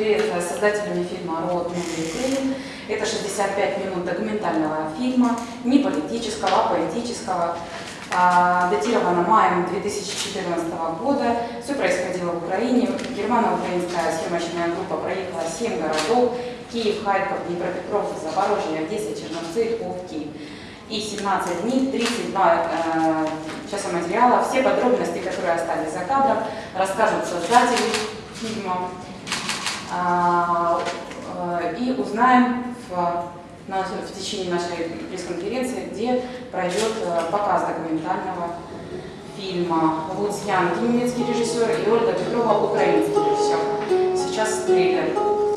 с создателями фильма «Род Украины». Это 65 минут документального фильма, не политического, а поэтического, а, датировано маем 2014 года. Все происходило в Украине. Германо-украинская съемочная группа проехала 7 городов. Киев, Харьков, Днепропетровск, Запорожье, Одесса, Черновцы, Киев. И 17 дней, 32 э, часа материала. Все подробности, которые остались за кадром, расскажут создатели фильма. А, э, и узнаем в в течение нашей пресс-конференции, где пройдет э, показ документального фильма. Луц Ян, немецкий режиссер, и Ольга Петрова, украинский режиссер. Сейчас трейлер.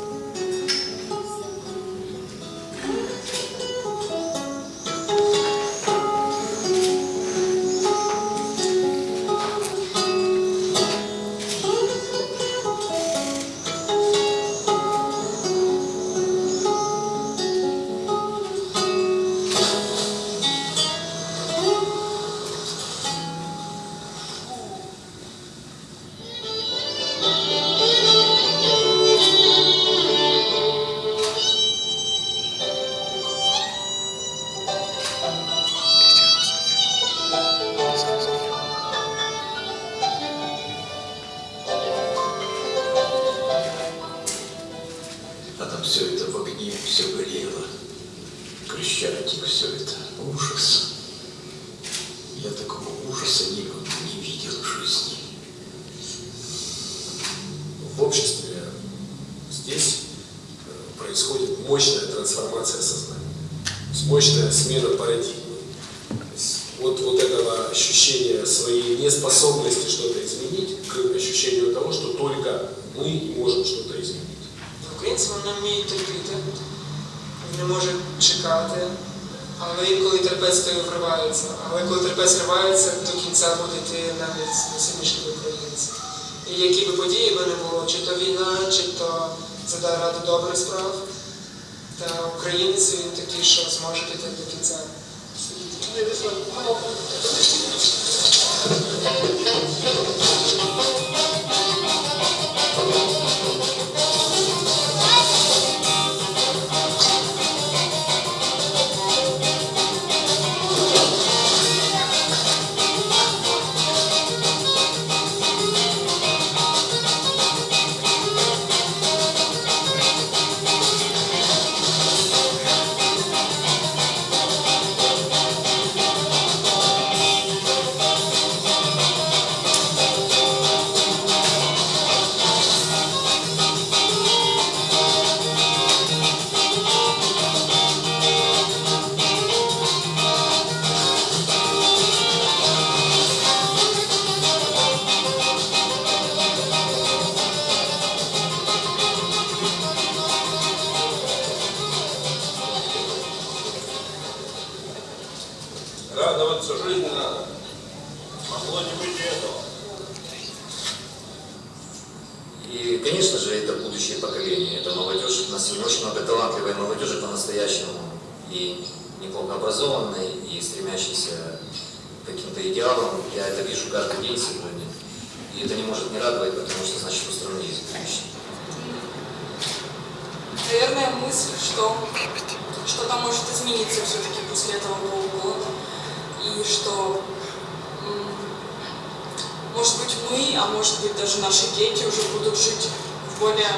наши дети уже будут жить в более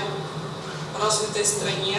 развитой стране.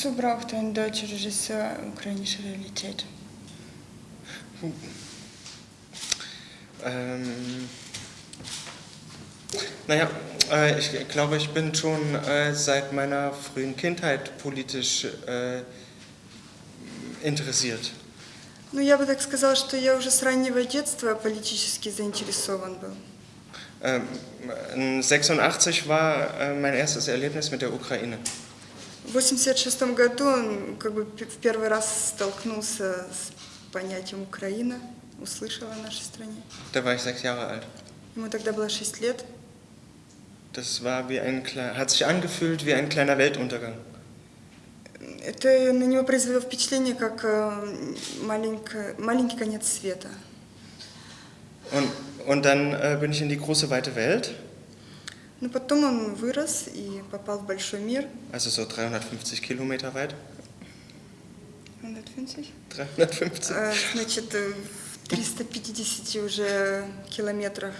Wozu braucht ein deutscher Regisseur ukrainische Realität? Ähm, naja, äh, ich glaube, ich bin schon äh, seit meiner frühen Kindheit politisch äh, interessiert. Ну, я бы так сказала, что я уже с раннего детства политически заинтересован был. Ähm, 86 war äh, mein erstes Erlebnis mit der Ukraine. В 86 году он как бы в первый раз столкнулся с понятием Украина, услышал о нашей стране. Da war ich sechs Jahre alt. Ему тогда было 6 лет. Das war wie ein hat sich angefühlt wie ein kleiner Weltuntergang. Это на него произвело впечатление, как э, маленько- маленький конец света. Und, und dann äh, bin ich in die große weite Welt, Но потом он вырос и попал в большой мир. also so 350 Kilometer weit. 150. 350. Э, Значит, э, в 350 уже километрах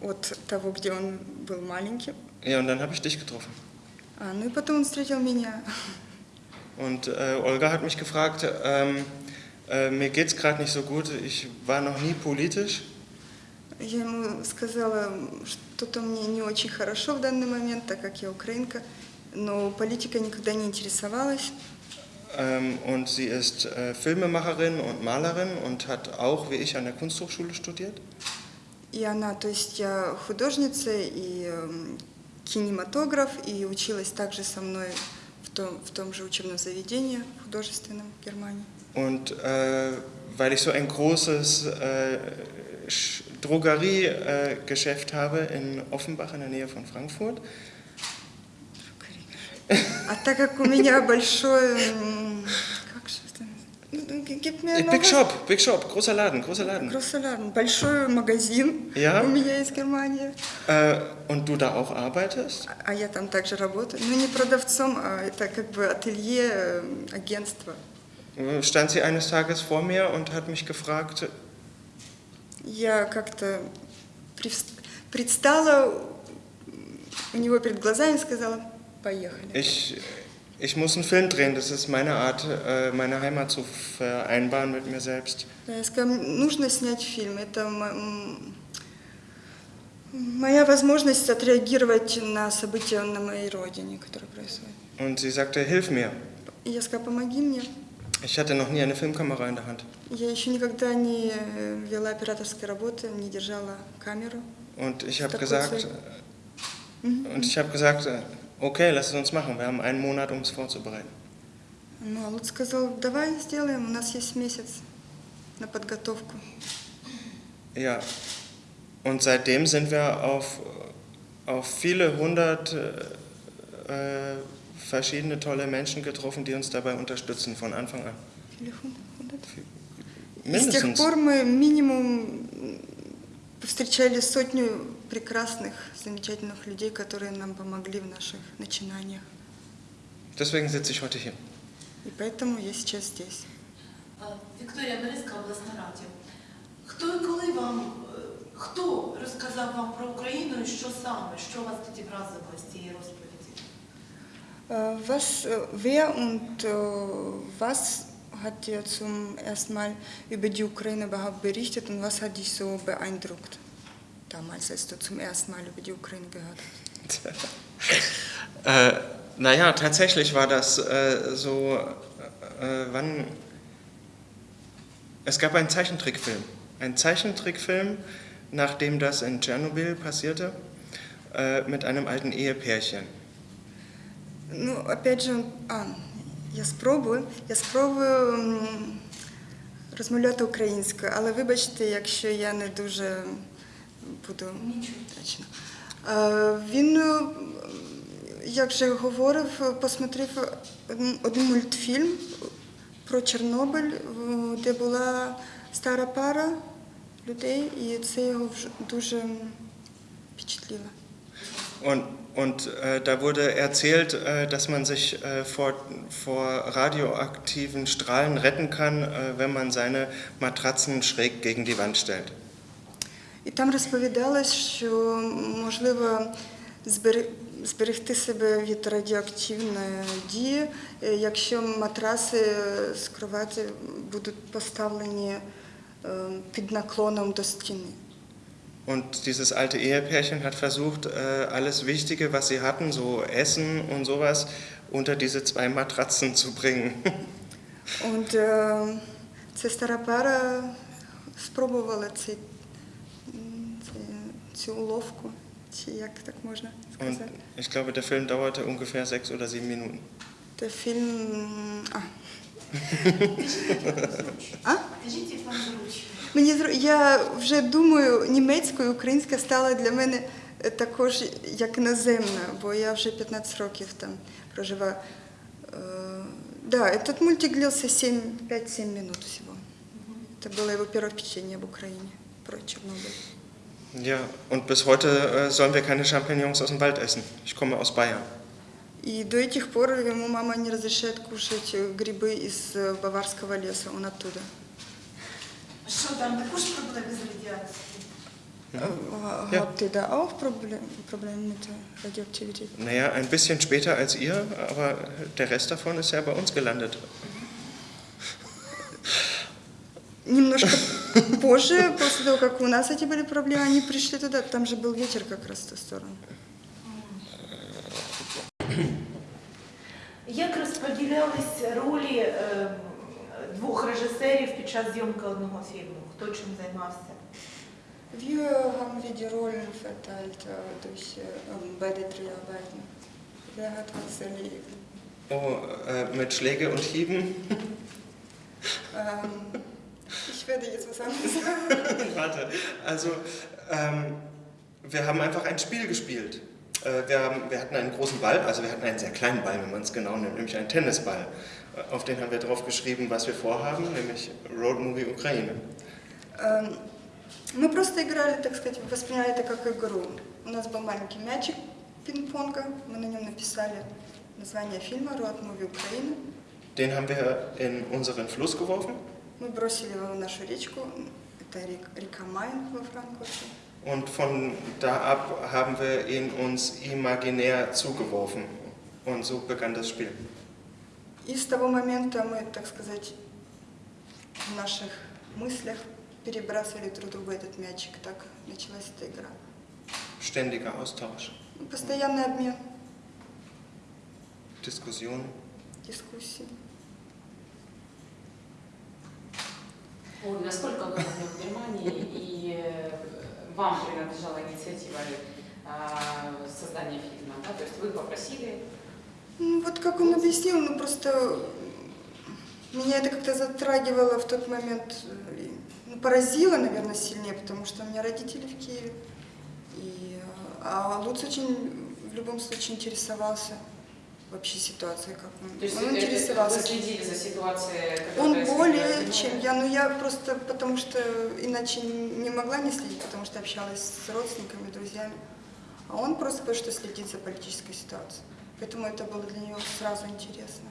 от того, где он был маленьким. Ja, und dann habe ich dich getroffen. А, ну и потом он встретил меня. Und äh, Olga hat mich gefragt, ähm, äh, mir geht's gerade nicht so gut, ich war noch nie politisch. Я ему сказала, что-то мне не очень хорошо в данный момент, так как я украинка, но политика никогда не интересовалась. Ähm, und sie ist äh, Filmemacherin und Malerin und hat auch, wie ich, an der Kunsthochschule studiert. И она, то есть я художница и эм, кинематограф, и училась также со мной в том, в том же учебном заведении художественном в Германии. Und äh, weil ich so ein großes äh, Drogeriegeschäft habe in Offenbach in der Nähe von Frankfurt, А так как у меня большой... м, Как же это? Ну, г- gib mir Äh, noch Big was. Shop, Big Shop, großer Laden, großer Laden. Grossoляр, большой магазин Ja? у меня из Германии. Äh, und du da auch arbeitest? А я там также работаю. Ну, не продавцом, а это как бы ателье, э, агентство. Stand sie eines Tages vor mir und hat mich gefragt, Я как-то предстала у него перед глазами и сказала, поехали. ich, ich muss einen Film drehen, das ist meine Art, äh, meine Heimat zu vereinbaren mit mir selbst. Я сказала, нужно снять фильм. Это моя возможность отреагировать на события на моей родине, которые происходят. Und sie sagte, hilf mir. И я сказала, помоги мне. Ich hatte noch nie eine Filmkamera in der Hand. Я еще никогда не э, вела операторской работы, не держала камеру. Und ich habe Такой gesagt, Zweck. Mhm. und ich habe gesagt, äh, okay, lass es uns machen. Wir haben einen Monat, um es vorzubereiten. Ну, а Лут сказал, давай сделаем, у нас есть месяц на подготовку. Ja. Und seitdem sind wir auf, auf viele hundert äh, äh, verschiedene tolle Menschen getroffen, die uns dabei unterstützen von Anfang an. Или хун- хундрат? И с тех Mindestens. пор мы минимум м, повстречали сотню прекрасных, замечательных людей, которые нам помогли в наших начинаниях. Deswegen sitze ich heute hier. И поэтому я сейчас здесь. Е, Вікторія Березка, обласна радіо. Хто і коли вам, е, хто розказав вам про Україну і що саме, що вас тоді вразило з цієї розповіді? Äh, Was, äh, wer und äh, was hat dir zum ersten Mal über die Ukraine überhaupt berichtet und was hat dich so beeindruckt damals, als du zum ersten Mal über die Ukraine gehört hast? Äh, naja, tatsächlich war das äh, so, äh, wann. Es gab einen Zeichentrickfilm. Ein Zeichentrickfilm, nachdem das in Tschernobyl passierte, äh, mit einem alten Ehepärchen. Ну, опять же, а, я спробую, я спробую розмовляти українською, але вибачте, якщо я не дуже буду Нічого. точно. Е, Він, е, як вже говорив, посмотрев один- мультфільм про Чорнобиль, де була стара пара людей, і це його дуже впечатлило. Und, und äh, da wurde erzählt, äh, dass man sich äh, vor, vor radioaktiven Strahlen retten kann, äh, wenn man seine Matratzen schräg gegen die Wand stellt. І там розповідалось, що можливо збери- зберегти себе від радіоактивної дії, е, якщо матраси з кровати будуть поставлені е, під наклоном до стіни. Und dieses alte Ehepärchen hat versucht, äh, alles Wichtige, was sie hatten, so Essen und sowas, unter diese zwei Matratzen zu bringen. От е, ця стара пара спробувала цей, м, цей- цю уловку, чи як так можна Und сказати. ich glaube, der Film dauerte ungefähr sechs oder sieben Minuten. Це фільм. А. а? Кажіть, як вам зручно. Мені зру- я вже думаю, німецькою, українська стала для мене е, також як іноземна, бо я вже 15 років там проживаю. Е, Да, этот мультик длился 7, 5-7 минут всего. Это было его первое впечатление об Украине про Чернобыль. Ja, und bis heute äh, sollen wir keine Champignons aus dem Wald essen. Ich komme aus Bayern. И до этих пор ему мама не разрешает кушать э, грибы из э, баварского леса, он оттуда. Що там також проблеми з радіацією? Äh, Ja. Habt ihr da auch Problem, Probleme mit der Radioaktivität? Naja, ein bisschen später als ihr, aber der Rest davon ist ja bei uns gelandet. Немножко позже, после того, как у нас эти были проблемы, они пришли туда, там же был ветер как раз в ту сторону. Як розподілялись ролі е, двох режисерів під час зйомки одного фільму? Хто чим займався? Wir haben wir die Rollen verteilt äh, durch äh, beide Dreharbeiten. Wer hat was erledigt? Oh, äh, mit Schläge und Hieben. Ähm, ich werde jetzt was anderes sagen. Warte, also ähm, wir haben einfach ein Spiel gespielt. Äh, wir, haben, wir hatten einen großen Ball, also wir hatten einen sehr kleinen Ball, wenn man es genau nimmt, nämlich einen Tennisball. Äh, Auf den haben wir drauf geschrieben, was wir vorhaben, nämlich Road Movie Ukraine. Эм, Мы просто играли, так сказать, восприняли это как игру. У нас был маленький мячик пинг-понга, мы на нем написали название фильма «Роад Муви Украины». Den haben wir in unseren Fluss geworfen Мы бросили его в нашу речку, это рек- река Майн во Франкфурте. Und von da ab haben wir ihn uns imaginär zugeworfen. Und so begann das Spiel. И с того момента мы, так сказать, в наших мыслях перебрасывали друг другу этот мячик. Так началась эта игра. Ständiger Austausch, Постоянный обмен, Diskussionen. дискуссии. Оль, насколько вы были в Германии и э, вам принадлежала инициатива э, создания фильма, да? То есть вы попросили Ну, вот как он объяснил, ну просто меня это как-то затрагивало в тот момент, э, ну, поразило, наверное, сильнее, потому что у меня родители в Киеве. И, э, а Луц очень, в любом случае, интересовался вообще ситуацией, как он. То есть он это- интересовался. вы следили за ситуацией, Он более, чем я, но я просто потому что иначе не могла не следить, потому что общалась с родственниками, друзьями. А он просто потому что следит за политической ситуацией. Поэтому это было для него сразу интересно.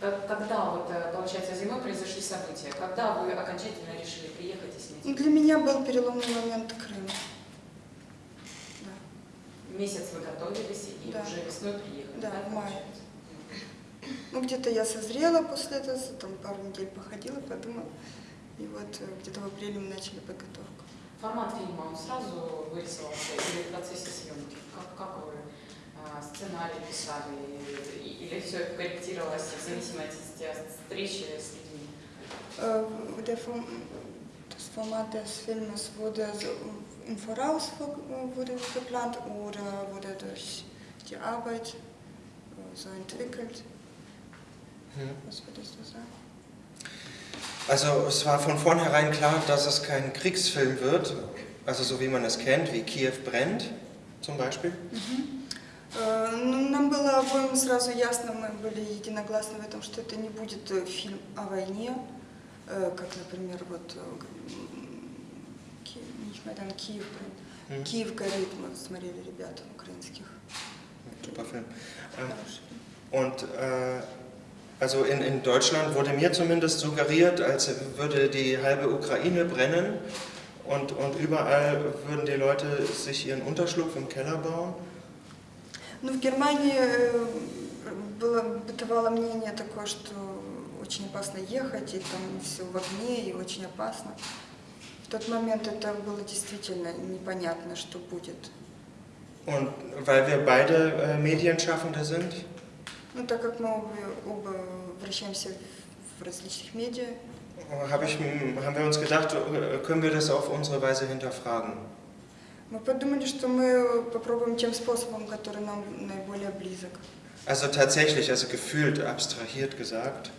Как- Когда вот, э, получается, зимой произошли события? Когда вы окончательно решили приехать и снять? Ну, Для меня был переломный момент Крым. Да. Месяц вы готовились и Да. уже весной приехали, Да, в мае. Ну, где-то я созрела после этого, там пару недель походила, подумала. И вот э, где-то в апреле мы начали подготовку. Формат фильма, он сразу вырисовался или в процессе съемки? Как, как вы а, сценарий писали? Или все корректировалось в зависимости от встречи с людьми? Äh, der Form, des Filmes wurde so im Voraus vor- wurde geplant oder wurde durch die Arbeit äh, so entwickelt? Was würdest du sagen? Also es war von vornherein klar, dass es kein Kriegsfilm wird, also so wie man es kennt, wie Kiew brennt zum Beispiel. Э, ну, Нам было обоим сразу ясно, мы были единогласны в этом, что это не будет э, фильм о войне, э, как, например, вот э, м, Ки- nicht mehr dann Киев, блин. Hm. Киев горит, мы смотрели ребят украинских. Super Film. Ähm, Хороший фильм. Und äh, also in, in Deutschland wurde mir zumindest suggeriert, als würde die halbe Ukraine brennen und, und überall würden die Leute sich ihren Unterschlupf im Keller bauen. Ну, в Германии э, было, бытовало мнение такое, что очень опасно ехать, и там все в огне, и очень опасно. В тот момент это было действительно непонятно, что будет. Und weil wir beide äh, Medienschaffende sind, Ну, так как мы оба, оба вращаемся в- различных медиа, hab ich, haben wir uns gedacht, äh, können wir das auf unsere Weise hinterfragen. мы подумали, что мы попробуем тем способом, который нам наиболее близок. Also tatsächlich, also gefühlt, abstrahiert gesagt.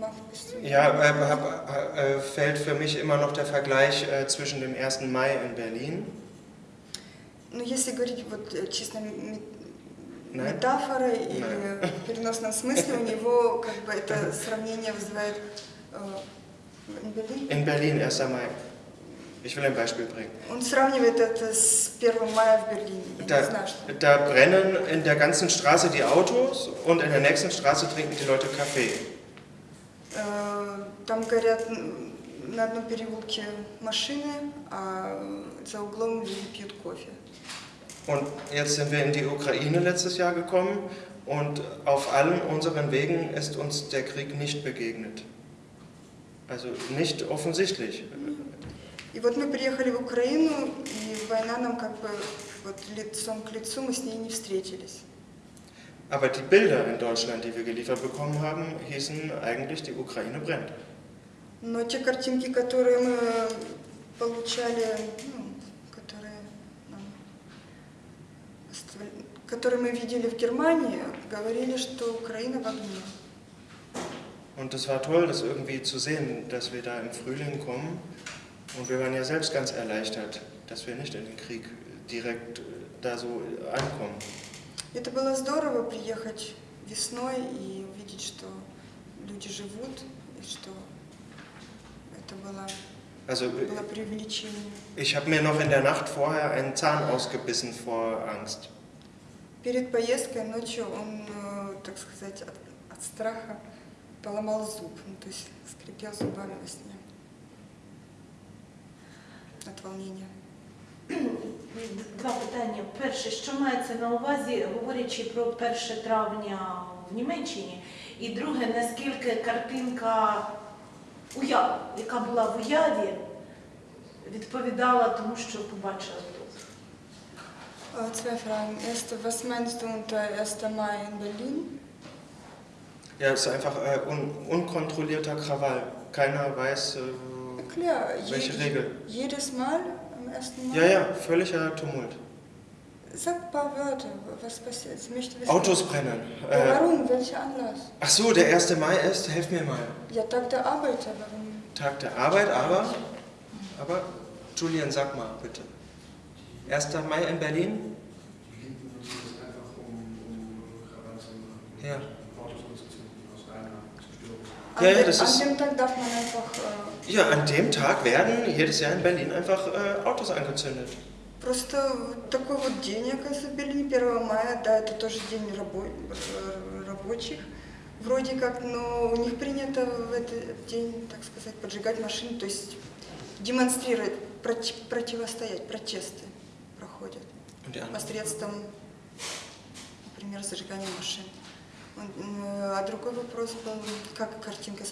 Мах, пусть- Ja, äh, hab, äh, fällt für mich immer noch der Vergleich äh, zwischen dem 1. Mai in Berlin. Ну, если говорить вот э, чисто ме- Nein. метафорой или в переносном смысле, у него как бы это сравнение вызывает э, in Berlin. In Berlin, 1. Mai. Ich will ein Beispiel bringen. Он сравнивает это с 1 мая в Берлине. Я не Da, знаю, что. da brennen in der ganzen Straße die Autos und in der nächsten Straße trinken die Leute Kaffee. Э, Там горят м, на одном переулке машины, а за углом люди пьют кофе. Und jetzt sind wir in die Ukraine letztes Jahr gekommen und auf allen unseren Wegen ist uns der Krieg nicht begegnet. Also nicht offensichtlich. И вот мы приехали в Украину, и война нам как бы вот лицом к лицу мы с ней не встретились. Aber die Bilder in Deutschland, die wir geliefert bekommen haben, hießen eigentlich, die Ukraine brennt. Но те картинки, которые мы получали, ну, которые, нам оставля- которые мы видели в Германии, говорили, что Украина в огне. Und es war toll, das irgendwie zu sehen, dass wir da im Frühling kommen. Und wir waren ja selbst ganz erleichtert, dass wir nicht in den Krieg direkt äh, da so ankommen. Это было здорово приехать весной и увидеть, что люди живут, и что это было, Also было преувеличение. ich habe mir noch in der Nacht vorher einen Zahn ausgebissen vor Angst. Перед поездкой ночью он, э, так сказать, от, от страха поломал зуб, ну, то есть скрипел зубами во сне от волнения. Два питання. Перше, що мається на увазі, говорячи про 1 травня в Німеччині? І друге, наскільки картинка, уяв, яка була в уяві, відповідала тому, що побачила тут? Äh, Zwei Fragen. Erste, was meinst du unter 1. Mai in Berlin? Ja, es ist einfach äh, un unkontrollierter Krawall. Keiner weiß, äh, Ja, klar, welche je- Regel. jedes Mal 1. Mai. Ja, ja, völliger Tumult. Sag ein paar Wörter, was passiert. Ich möchte wissen. Autos brennen. Äh, warum? Welcher Anlass? ach so, der 1. Mai ist, helf mir mal. Ja, Tag der Arbeiter, warum? Tag der Arbeit, aber, aber, Julian, sag mal bitte. 1. Mai in Berlin? Ja. An, Ja, ja, das an ist- dem Tag darf man einfach äh, Ja, an dem Tag werden jedes Jahr in Berlin einfach äh, Autos angezündet. Просто такой вот день, оказывается, в Берлине 1 мая, да, это тоже день рабо- э, рабочих, вроде как, но у них принято в этот день, так сказать, поджигать машины, то есть демонстрировать, проти- противостоять, протесты проходят посредством, например, зажигания машин. Äh, А другой вопрос был, как картинка...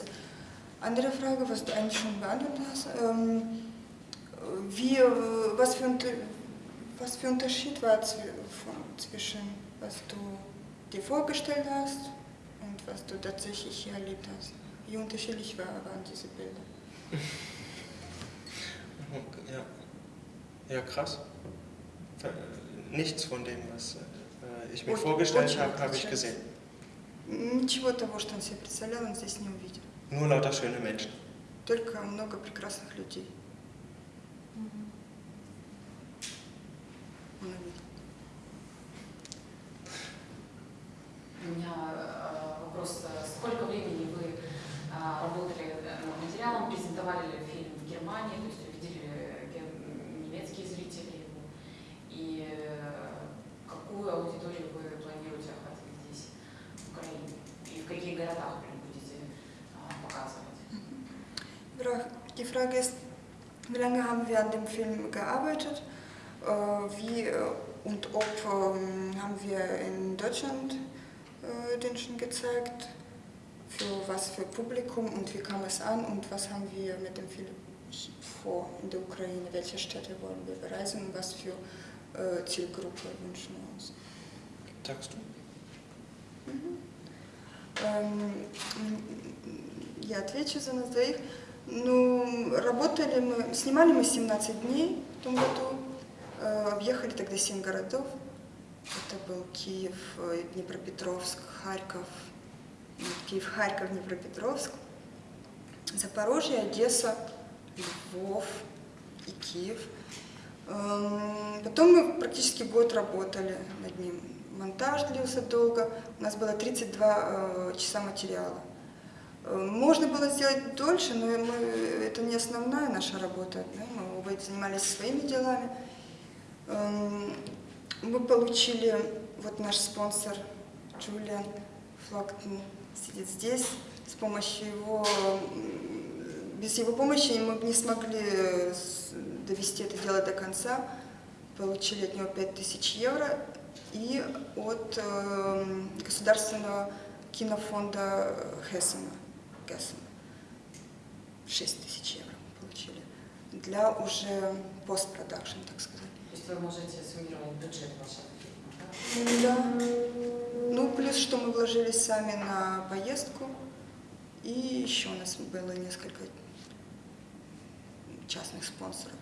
с- Andere Frage, was du eigentlich schon beantwortet hast. Ähm, wie, äh, was, für, Unter- was für Unterschied war zwi- von- zwischen was du dir vorgestellt hast und was du tatsächlich hier erlebt hast? Wie unterschiedlich war, waren diese Bilder? Ja, ja krass. Ver- Nichts von dem, was äh, ich mir Und- vorgestellt und- habe, habe ich gesehen. Ничего того, что он себе представлял, он здесь не увидел. Nur lauter schöne Menschen. Только много прекрасных людей он. У меня э, вопрос. э, Сколько времени вы э, работали над материалом, презентовали ли фильм в Германии, то есть увидели немецкие зрители Frage ist, wie lange haben wir an dem Film gearbeitet? Äh, wie äh, und ob ähm, haben wir in Deutschland äh, den schon gezeigt? Für was für Publikum und wie kam es an und was haben wir mit dem Film vor in der Ukraine? Welche Städte wollen wir bereisen und was für äh, Zielgruppe wünschen wir uns? Sagst du? Эм, Я отвечу за нас двоих. Ну, работали мы, снимали мы 17 дней в том году, Э, объехали тогда 7 городов. Это был Киев, э, Днепропетровск, Харьков, Киев, Харьков, Днепропетровск, Запорожье, Одесса, Львов и Киев. Эм, Потом мы практически год работали над ним. Монтаж длился долго. У нас было 32 э, часа материала. Можно было сделать дольше, но мы, это не основная наша работа. да, Мы оба занимались своими делами. Эм, Мы получили, вот наш спонсор Джулиан Флактон сидит здесь. С помощью его, без его помощи мы не смогли э, довести это дело до конца. Получили от него 5000 евро и от эм, государственного кинофонда Хессена. Гессена. 6 тысяч евро получили для уже постпродакшн, так сказать. То есть вы можете суммировать бюджет вашего фильма, да? Да. Ну, плюс, что мы вложились сами на поездку. И еще у нас было несколько частных спонсоров.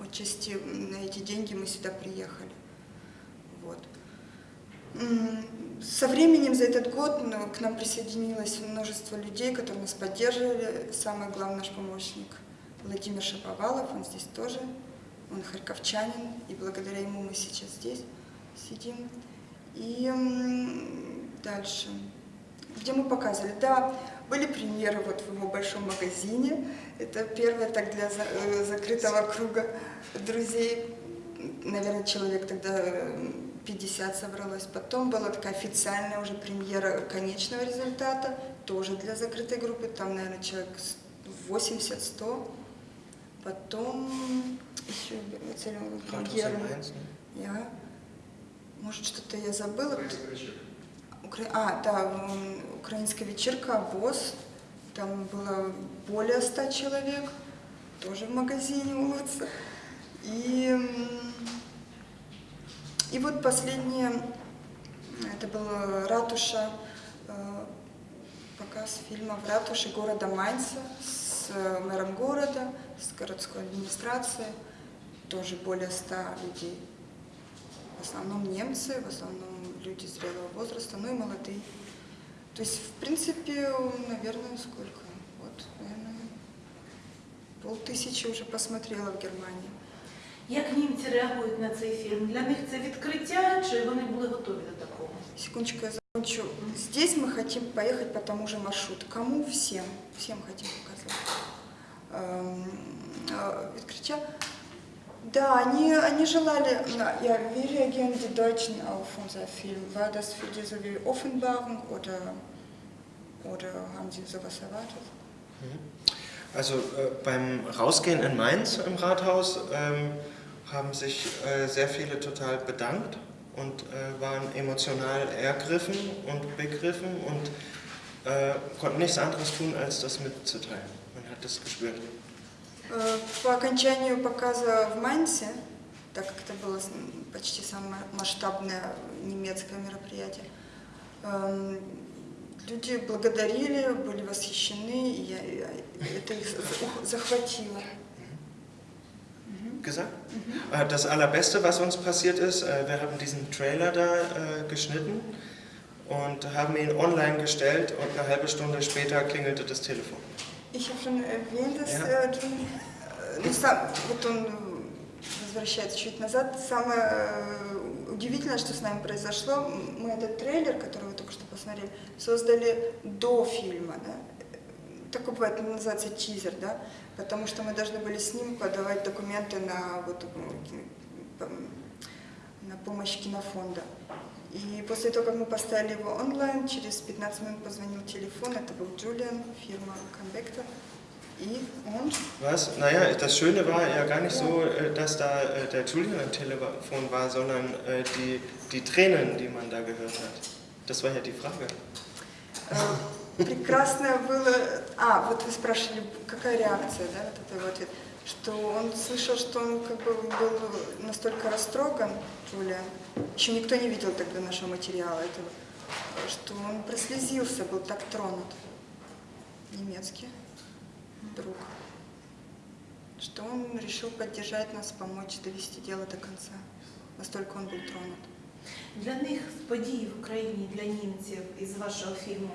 Отчасти на эти деньги мы сюда приехали. Вот. Со временем за этот год ну, к нам присоединилось множество людей, которые нас поддерживали. Самый главный наш помощник Владимир Шаповалов, он здесь тоже. Он харьковчанин, и благодаря ему мы сейчас здесь сидим. И дальше. Где мы показывали? Да, были премьеры вот в его большом магазине. Это первое так для э, закрытого круга друзей. Наверное, человек тогда э, 50 собралось. Потом была такая официальная уже премьера конечного результата, тоже для закрытой группы. Там, наверное, человек с- 80-100. Потом еще премьера. Я, может, что-то я забыла. Укра- А, да, украинская вечерка ВОЗ. Там было более ста человек, тоже в магазине улица. И, и вот последнее, это была ратуша, э, показ фильма в ратуше города Майнца с э, мэром города, с городской администрацией, тоже более ста людей. В основном немцы, в основном люди зрелого возраста, ну и молодые. То есть, в принципе, наверное, сколько? Вот, наверное, полтысячи уже посмотрела в Германии. Як німці реагують на цей фільм? Для них це відкриття, чи вони були готові до такого? Секундочку, я закончу. Здесь мы хотим поехать по тому же маршруту. Кому? Всем. Всем хотим показать. Эм, э, Открытия. Да, они, они желали, na, ja, wie reagieren die Deutschen auf unser Film? War das für die so wie Offenbarung oder, oder haben sie sowas erwartet? Also äh, beim Rausgehen in Mainz im Rathaus ähm, haben sich äh, sehr viele total bedankt und äh, waren emotional ergriffen und begriffen und äh, konnten nichts anderes tun, als das mitzuteilen. Man hat das gespürt. Э, По окончанию показа в Майнце, так как это было с- почти самое масштабное немецкое мероприятие, эм, люди благодарили, были восхищены, и я- я- это их за- захватило. gesagt. Äh, Das Allerbeste, was uns passiert ist, äh, wir haben diesen Trailer da äh, geschnitten und haben ihn online gestellt und eine halbe Stunde später klingelte das Telefon. Ich habe schon erwähnt, dass Ja. э, Джон, э, ну, сам, вот он э, возвращается чуть назад. Самое удивительное, что с нами произошло, мы этот трейлер, который вы только что посмотрели, создали до фильма, да? Такой бывает, называется тизер, да? Потому что мы должны были с ним подавать документы на, вот, на помощь кинофонда. И после того, как мы поставили его онлайн, через 15 минут позвонил телефон, это был Джулиан, фирма Convector. Was? Naja, das Schöne war ja gar nicht so, dass da der Julian am Telefon war, sondern die, die Tränen, die man da gehört hat. Das war ja die Frage. Прекрасное было... А, вот вы спрашивали, какая реакция, да, вот это его ответ. Что он слышал, что он как бы был настолько растроган, Джулиан. Еще никто не видел тогда нашего материала этого. Что он прослезился, был так тронут. Немецкий друг. Что он решил поддержать нас, помочь довести дело до конца. Настолько он был тронут. Для них з подій в Україні, для німців із вашого фільму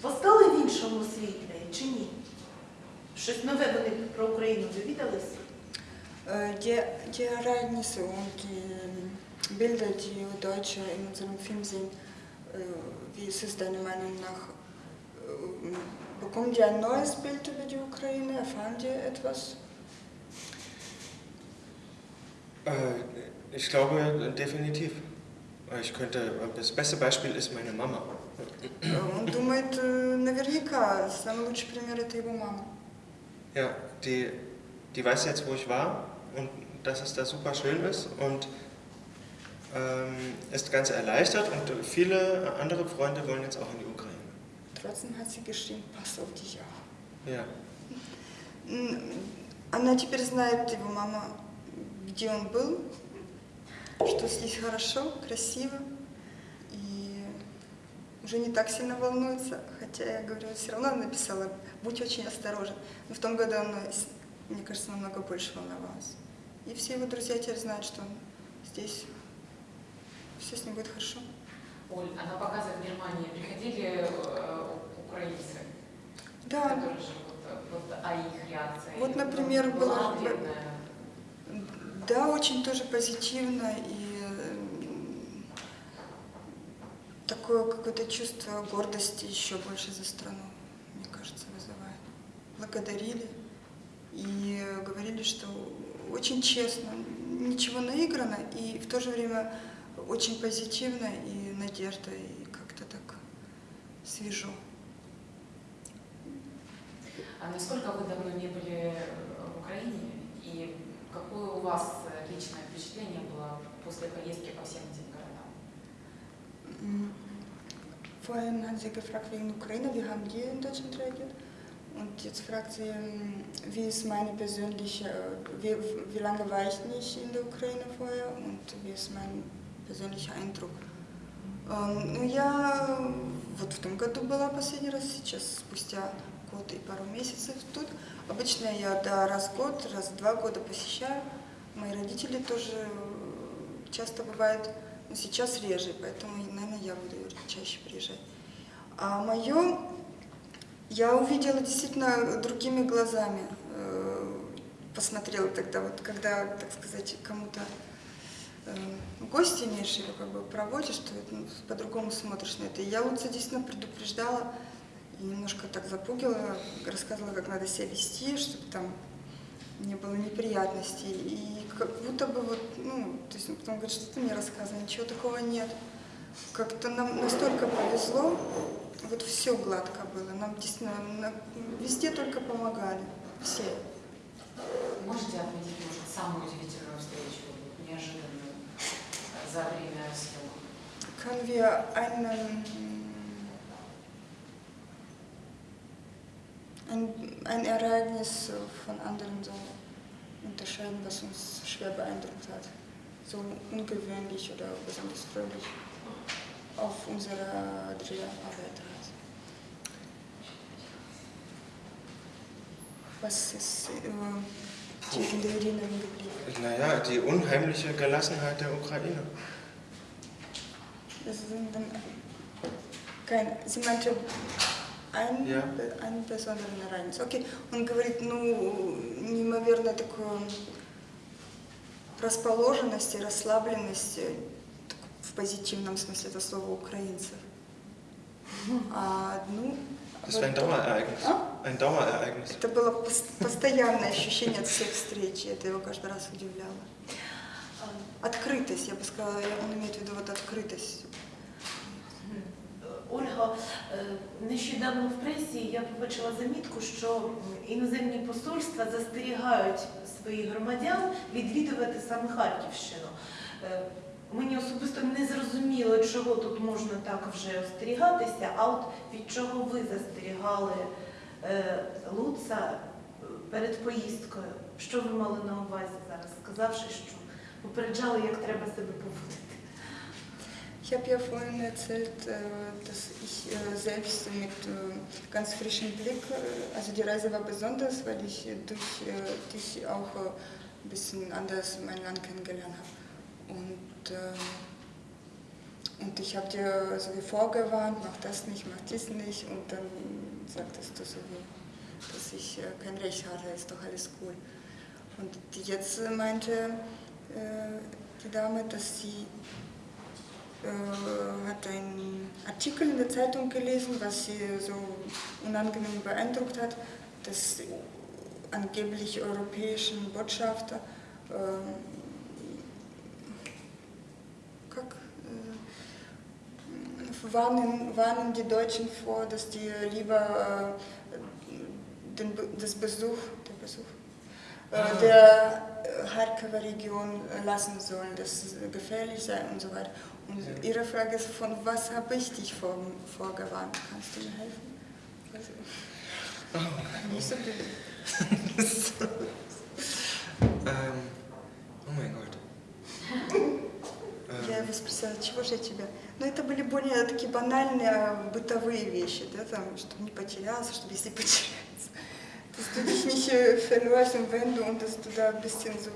постали в іншому світлі чи ні? Щось нове вони про Україну довідалися? Äh, Die, die Ereignisse und die Bilder, die Deutsche in unserem Film sehen, wie ist es deiner Meinung nach? äh, Bekommen die ein neues Bild über die Ukraine? Erfahren die etwas? Äh, ich glaube, definitiv. Ich könnte, das beste Beispiel ist meine Mama. Äh, Он думает, э, наверняка, самый лучший пример это его мама. Ja, die, die weiß jetzt, wo ich war und dass es da super schön ist und ähm, ist ganz erleichtert und viele andere Freunde wollen jetzt auch in die Ukraine. Trotzdem hat sie geschrieben, pass auf dich auf. Ja. Она теперь знает, его мама, где он был, что здесь хорошо, красиво, и уже не так сильно волнуется, хотя я говорю, все равно она написала, будь очень осторожен. Но в том году она, мне кажется, намного больше волновалась. И все его друзья теперь знают, что он здесь, все с ним будет хорошо. Оль, а на показы в Германии приходили э, украинцы, Да, которые живут, э, вот, а их реакция? Вот, например, была была- ответная? Да, очень тоже позитивно и такое какое-то чувство гордости еще больше за страну, мне кажется, вызывает. Благодарили и говорили, что очень честно, ничего наиграно и в то же время очень позитивно и надежда и как-то так свежо. А насколько вы давно не были э, в Украине и какое у вас э, личное впечатление было после поездки по всем этим городам? Mm. Vorhin haben Sie gefragt wegen Ukraine, wie haben die in Deutschland reagiert? Und jetzt fragt sie, ähm, wie ist meine persönliche, äh, wie, wie lange war ich nicht in der Ukraine vorher und wie ist mein persönlicher Eindruck? Эм, Ну, я вот в том году была последний раз, сейчас спустя год и пару месяцев тут. Обычно я да, раз в год, раз в два года посещаю. Мои родители тоже э, часто бывают, но сейчас реже, поэтому, наверное, я буду чаще приезжать. А мое я увидела действительно другими глазами. э, Посмотрела тогда, вот когда, так сказать, кому-то э, гости имеешь или как бы проводишь, это, ну, по-другому смотришь на это. Я Луца действительно предупреждала немножко так запугила, рассказывала, как надо себя вести, чтобы там не было неприятностей. И как будто бы вот, ну, то есть он потом говорит, что ты мне рассказывай, ничего такого нет. Как-то нам настолько повезло, вот все гладко было. Нам действительно везде только помогали. Все. Можете отметить, может, самую удивительную встречу, неожиданную за время съемок? Können wir ein, ein Ereignis von anderen so unterscheiden, was uns schwer beeindruckt hat? So ungewöhnlich oder besonders fröhlich auf unserer Dreharbeit hat. Was ist äh, in der Erinnerung geblieben? Naja, die unheimliche Gelassenheit der Ukraine. Das sind dann kein, sie meinte ein, Ja. ein besonderen Ereignis. Окей, он говорит, ну, неимоверно такую расположенность и расслабленность э, в позитивном смысле этого слова украинцев. А одну... Das war ein Dauerereignis. А? Ein Dauerereignis. Это было пос- постоянное ощущение от всех встреч, и это его каждый раз удивляло. Открытость, я бы сказала, он имеет в виду вот открытость. Ольга, е, нещодавно в пресі я побачила замітку, що іноземні посольства застерігають своїх громадян відвідувати саме Харківщину. Е, Мені особисто не зрозуміло, чого тут можна так вже остерігатися, а от від чого ви застерігали е, Луца перед поїздкою? Що ви мали на увазі зараз, сказавши, що попереджали, як треба себе поводити? Ich habe ja vorhin erzählt, äh, dass ich äh, selbst mit äh, ganz frischem Blick, also die Reise war besonders, weil ich durch dich auch ein bisschen anders mein Land kennengelernt habe. Und, äh, und ich habe dir so wie vorgewarnt, mach das nicht, mach dies nicht. Und dann sagtest du so wie, dass ich kein Recht hatte, ist doch alles cool. Und jetzt meinte die Dame, dass sie äh, hat einen Artikel in der Zeitung gelesen, was sie so unangenehm beeindruckt hat, dass angeblich europäischen Botschafter äh, äh warnen, warnen die Deutschen vor, dass die lieber äh, den, das Besuch, der Besuch ah. der Kharkiver Region lassen sollen, das gefährlich sein und so weiter. Ihre Frage ist, von was habe ich dich vor, vorgewarnt? Kannst du mir helfen? Also, nicht so blöd. Ähm, oh mein Gott. Я Ähm, его спросила, чего же я тебя? Но это были более такие банальные э, бытовые вещи, да, там, чтобы не потерялся, чтобы если потеряться, dass du dich nicht äh, verlorst und wenn du und dass du da ein bisschen so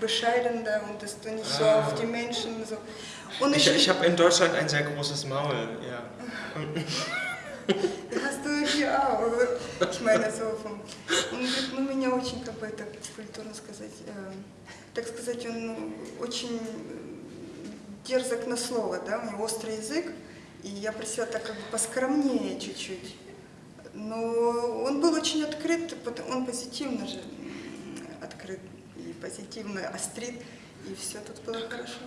bescheidener und dass du nicht so Ah. auf die Menschen so. Und ich ich habe in Deutschland ein sehr großes Maul, ja. Hast du hier auch, ich meine, so vom... Он говорит, ну, меня очень, как бы это культурно сказать, э, так сказать, он ну, очень дерзок на слово, да, у него острый язык, и я просила так как бы поскромнее чуть-чуть. Но он был очень открыт, пот- он позитивно же м, открыт и позитивно острит, и все тут было хорошо.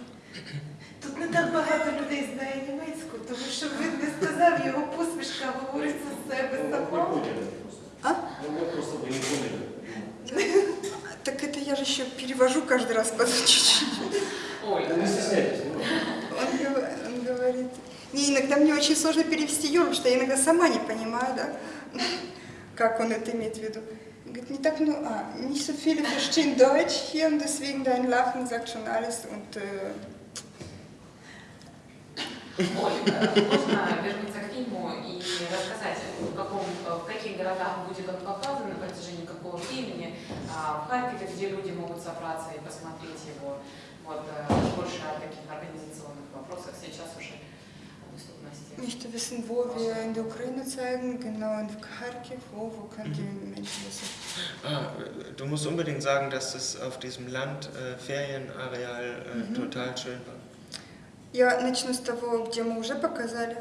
Тут не так багато людей знає німецьку, тому що він не сказав, його посмішка говорить за себе Ну, вы сама. поняли просто. А? Ну, вот просто вы не поняли. Так это я же еще перевожу каждый раз по чуть-чуть. Да не стесняйтесь. ну. Он, гов- он говорит, не, иногда мне очень сложно перевести Юру, потому что я иногда сама не понимаю, да, как он это имеет в виду. Говорит, не так, ну, а, nicht so viele verstehen Deutsch hier und deswegen dein Lachen sagt schon alles und äh, э, можно вернуться к фильму и рассказать, в, каком, в каких городах будет он показан на протяжении какого времени, а, в Харькове, где люди могут собраться и посмотреть его. Вот э, больше о таких организационных вопросах сейчас уже доступности. nicht wissen, wo wir in der Ukraine zeigen, genau in Kharkiv, wo, wo könnt ihr Menschen das Ah, du musst unbedingt sagen, dass es auf diesem Land äh, Ferienareal äh, Mhm. total schön war. Я начну с того, где мы уже показали.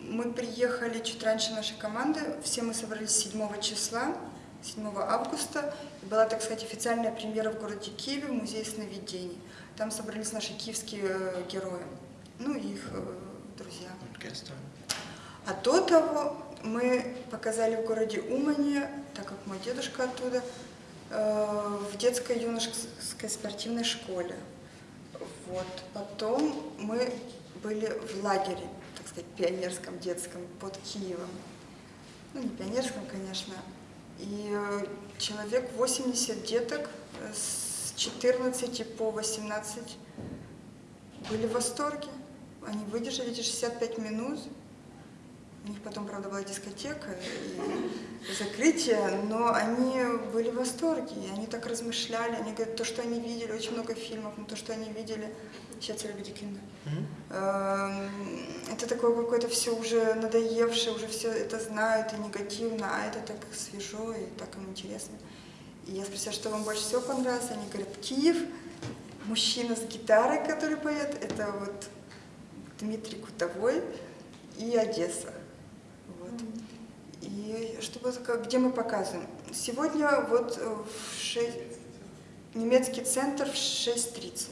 Мы приехали чуть раньше нашей команды. Все мы собрались 7 числа, 7 августа. И была, так сказать, официальная премьера в городе Киеве в Музее сновидений. Там собрались наши киевские э, герои, ну и их э, друзья. А до того мы показали в городе Умане, так как мой дедушка оттуда, э, в детской юношеской спортивной школе. Вот. Потом мы были в лагере, так сказать, пионерском детском под Киевом. Ну, не пионерском, конечно. И э, человек 80 деток э, с 14 по 18 были в восторге. Они выдержали эти 65 минут. У них потом, правда, была дискотека и закрытие, но они были в восторге, и они так размышляли, они говорят, то, что они видели, очень много фильмов, но то, что они видели, сейчас я люблю кино. Эм, Это такое какое-то все уже надоевшее, уже все это знают и негативно, а это так свежо и так им интересно. И я спросила, что вам больше всего понравилось, они говорят, Киев, мужчина с гитарой, который поет, это вот Дмитрий Кутовой и Одесса. Вот. И что было такое, где мы показываем? Сегодня вот э, в 6, немецкий центр в 6.30.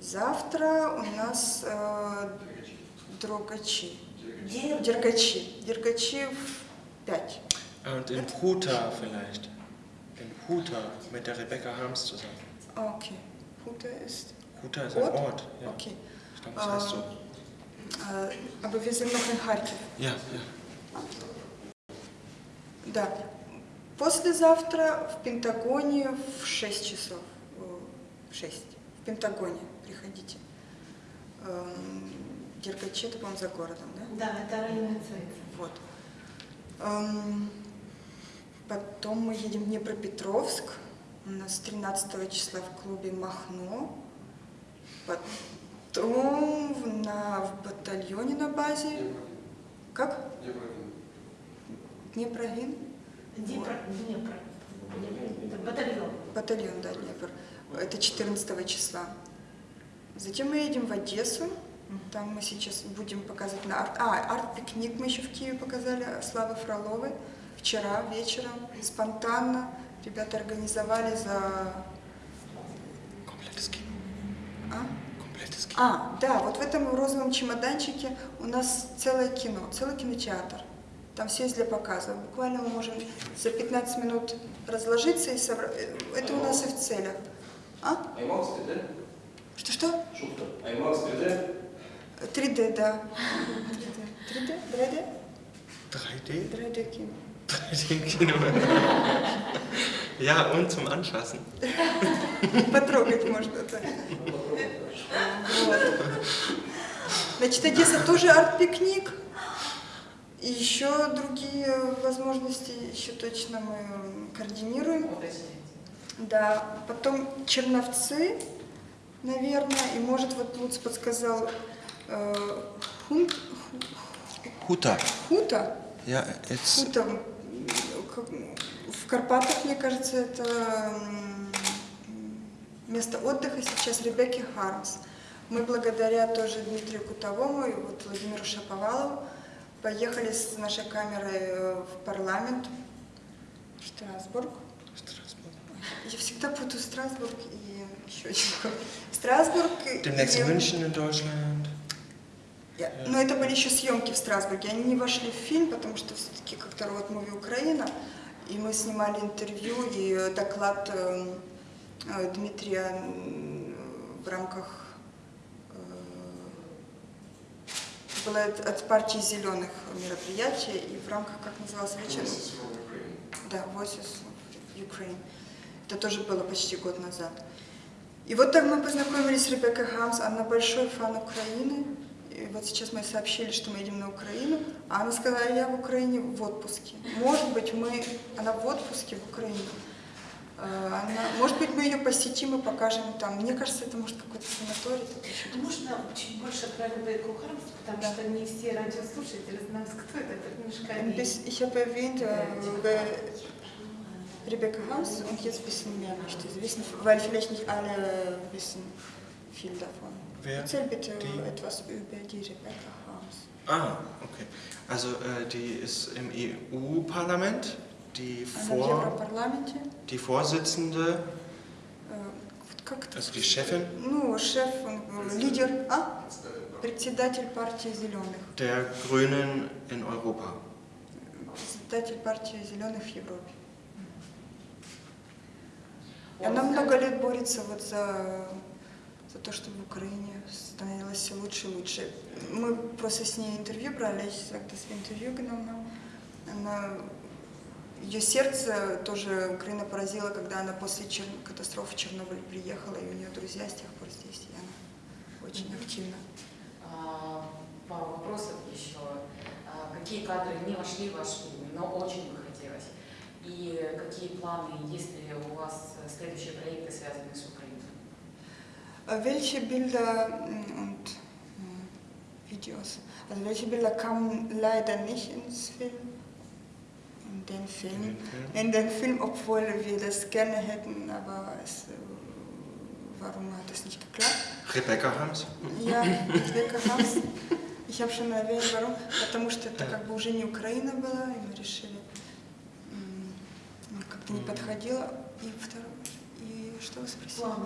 Завтра у нас э, Дрогачи. Дергачи. Дергачи в 5. Und in Huta vielleicht. In Huta mit der Rebecca Harms zusammen. А, Окей. Хута ist... Huta ist ein Ort? Ort. Ja. Окей. Ich glaube, das heißt so. Noch in Харьков. Ja, ja. Да. Послезавтра в Пентагоне в 6 часов. В 6. В Пентагоне приходите. Эм, Дергачи, это, по-моему, за городом, да? Да, це районний центр. Вот. Эм, Потом мы едем в Днепропетровск. У нас 13 числа в клубе Махно. Потом в- на, в батальоне на базе. Как? Днепрогин? Дніпро, Дніпро. Батальйон. Батальон, да, Днепр. Это 14 числа. Затем мы едем в Одессу. Там мы сейчас будем показывать на арт. А, арт-пикник мы еще в Киеве показали Славы Фроловой. Вчера вечером, спонтанно. Ребята организовали за... Kino. А? Kino. А, да, вот в этом розовом чемоданчике у нас целое кино, целый кинотеатр. Там все есть для показа. Буквально мы можем за 15 минут разложиться и собрать. Это у нас и в целях. А? IMAX 3D? Что-что? Шутка. IMAX 3D? 3D, да. 3D? 3D? 3D? 3D кино. 3D-Kino. Ja, und zum Anfassen. Потрогать можно, да. Значит, Одесса тоже арт-пикник. И еще другие возможности еще точно мы координируем. Да, потом Черновцы, наверное, и может вот Луц подсказал э, Хун- Huta. Хута, Ja, jetzt. Хута в Карпатах, мне кажется, это место отдыха сейчас Ребекки Хармс. Мы благодаря тоже Дмитрию Кутовому и вот Владимиру Шаповалову поехали с нашей камерой э, в парламент в Штрасбург. Straßburg. Я всегда путаю Страсбург и еще один. Страсбург. и- Demnächst и- München in Deutschland. Я- Но это были еще съемки в Страсбурге. Они не вошли в фильм, потому что все-таки как-то роад муви Украина. И мы снимали интервью и э, доклад э, э, Дмитрия в рамках было от партии зеленых мероприятие и в рамках, как назывался вечер? Да, Voices of Ukraine. Это тоже было почти год назад. И вот так мы познакомились с Ребеккой Хамс. Она большой фан Украины. И вот сейчас мы сообщили, что мы едем на Украину. А она сказала, я в Украине в отпуске. Может быть, мы... Она в отпуске в Украине. Э, Она... Может быть, мы ее посетим и покажем там. Мне кажется, это может какой-то санаторий. такой. Можно чуть больше про Ребекку Хармс, потому Да. что не все радиослушатели знают, кто это, это немножко Ein обидно. bisschen- Ich habe erwähnt, äh, über Rebecca Harms und jetzt wissen mehr nicht, Sie wissen, weil vielleicht nicht alle wissen viel davon. Wer? Erzähl bitte Die? etwas über die Rebecca Harms. Ah, okay. Also äh, die ist im EU-Parlament, die, Vor, die Vorsitzende, Äh, это? also die Chefin э, der Grünen in Europa. Председатель партии зеленых в Европе. И она много лет борется вот за, за то, чтобы в Украине становилось все лучше и лучше. Мы просто с ней интервью брали, я сейчас как-то с интервью genommen. Она, ее сердце тоже Украина поразила, когда она после чер- катастрофы в Чернобыль приехала, и у нее друзья с тех пор здесь, и она очень активна. А, Пару вопросов еще. А, Какие кадры не вошли в ваш фильм, но очень бы хотелось? И какие планы, есть ли у вас следующие проекты, связанные с Украиной? Welche Bilder und Videos, also welche Bilder kamen leider nicht ins Film, in den Film, in den Film, obwohl wir das gerne hätten, aber es, äh, warum hat es nicht geklappt? Rebecca Harms. Я Rebecca Хармс. Ich habe schon erwähnt, warum. Потому что это как бы уже не Украина была, и мы решили, м, ну, как-то не подходило. И второе, и что вы спросили? Планы,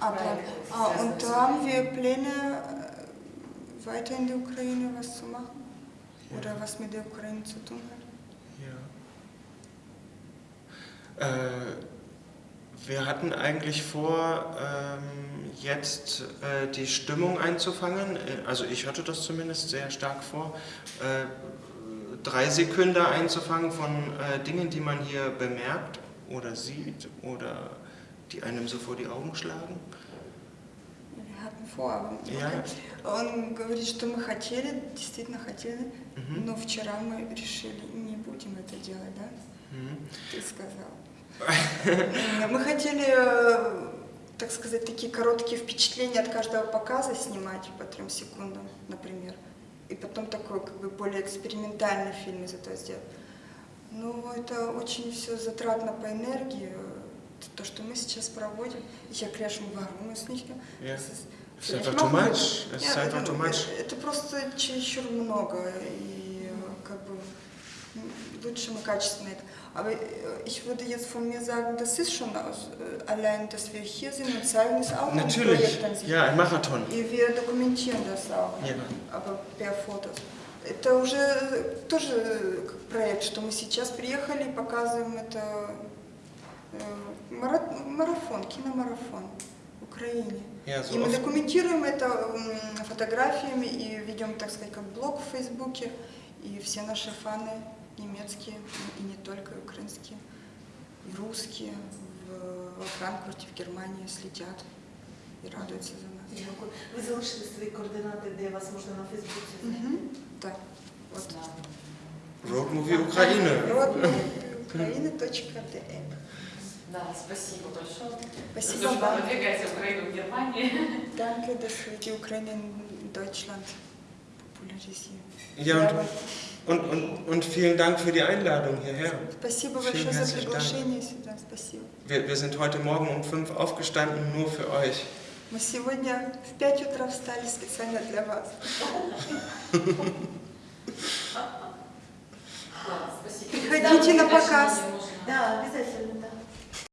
А, планы. Plan. Проекты, Ah, связанные und с haben wir Pläne, äh, weiter in der Ukraine was zu machen? Ура вас меде українцю тунер. Ja. Äh, wir hatten eigentlich vor, ähm, jetzt äh, die Stimmung einzufangen. Äh, Also ich hatte das zumindest sehr stark vor, äh, drei Sekünder einzufangen von äh, Dingen, die man hier bemerkt oder sieht oder die einem so vor die Augen schlagen. Wir hatten vor, aber Ja. он говорит, что мы хотели, действительно хотели, Mhm. но вчера мы решили, не будем это делать, да? Ты сказал. Мы хотели, э, так сказать, такие короткие впечатления от каждого показа снимать по трем секундам, например. И потом такой как бы более экспериментальный фильм из этого сделать. Ну, это очень все затратно по энергии. То, что мы сейчас проводим. Я, конечно, вару с too much. Einfach too much. Это просто чересчур много. И э, м, lutschen wir качественно это. Aber äh, ich würde jetzt von mir sagen, das ist schon aus, allein, dass wir hier sind und zeigen es auch ein Natürlich. Sich. Ja, ein Marathon. И wir dokumentieren das auch, Ja. aber per Fotos. Это уже тоже как проект, что мы сейчас приехали и показываем это э, мара- марафон, киномарафон в Украине. Ja, so и мы документируем это фотографиями и ведем, так сказать, как блог в Фейсбуке. И все наши фаны немецкие, и не только украинские, и русские в, во Франкфурте, в Германии следят и радуются за нас. Дякую. Ви залишили свої координати, де вас можна на Фейсбуці знайти? Мгм. Да. Вот. Road Movie Ukraine. Вот украина.де. Да, спасибо большое. Спасибо Служба вам. продвигайте Украину в Германии. Danke, dass wir die Ukraine in Deutschland popularisieren. Ja, und, und, und, und vielen Dank für die Einladung hierher. Спасибо Vielen большое за herzlichen Dank. приглашение сюда. Спасибо. Wir, wir sind heute Morgen um fünf aufgestanden, nur für euch. Мы сегодня в 5 утра встали специально для вас. Да, спасибо. Приходите на Да, показ. можно. Да, обов'язково.